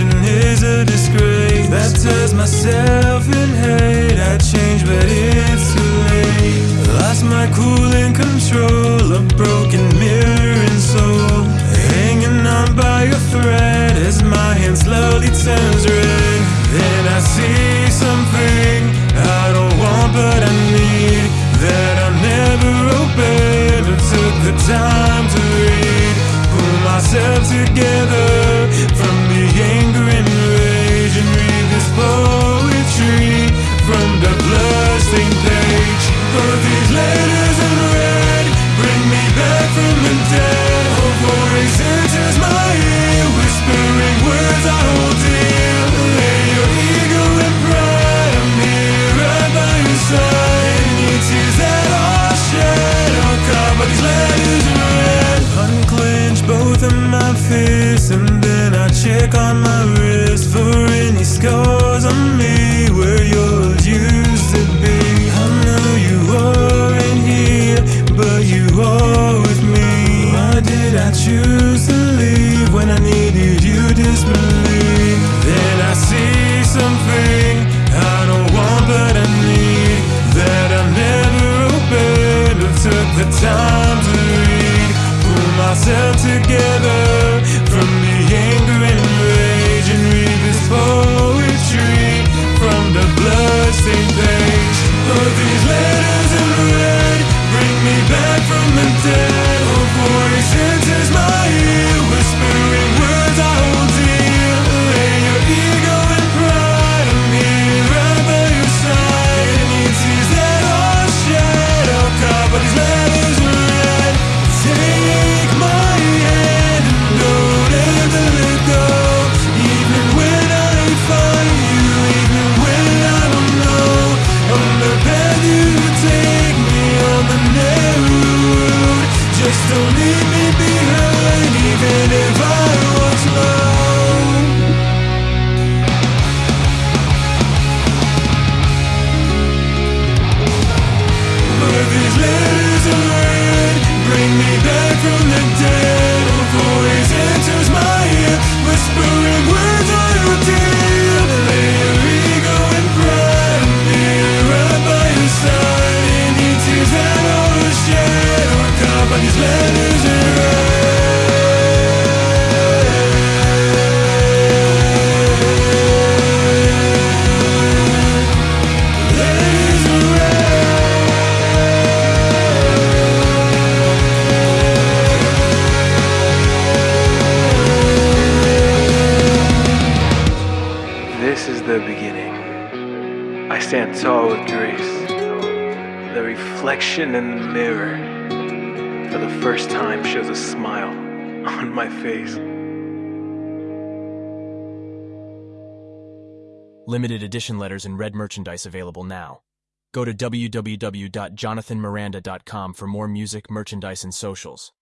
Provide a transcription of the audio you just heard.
is a disgrace. Baptize myself in hate. I change, but it's too late. Lost my cool and control. A broken mirror and soul. Hanging on by a thread as my hand slowly turns red. Then I see something Of my face and then I check on my wrist for any scars on me where yours used to be. I know you aren't here, but you are with me. Why did I choose to leave when I needed you desperately? Then I see something I don't want, but I need that I never opened or took the time to read. Pull myself together This is the beginning. I stand tall with grace. The reflection in the mirror for the first time shows a smile on my face. Limited edition letters and red merchandise available now. Go to www.jonathanmiranda.com for more music, merchandise, and socials.